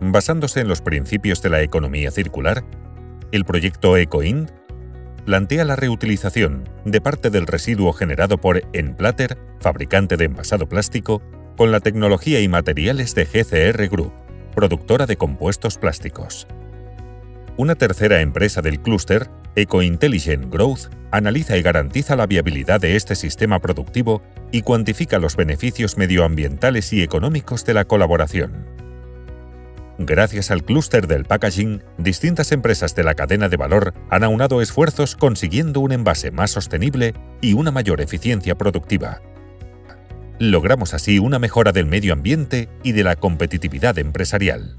basándose en los principios de la economía circular, el proyecto EcoInd plantea la reutilización de parte del residuo generado por Enplater, fabricante de envasado plástico, con la tecnología y materiales de GCR Group, productora de compuestos plásticos. Una tercera empresa del clúster, EcoIntelligent Growth, analiza y garantiza la viabilidad de este sistema productivo y cuantifica los beneficios medioambientales y económicos de la colaboración. Gracias al clúster del packaging, distintas empresas de la cadena de valor han aunado esfuerzos consiguiendo un envase más sostenible y una mayor eficiencia productiva. Logramos así una mejora del medio ambiente y de la competitividad empresarial.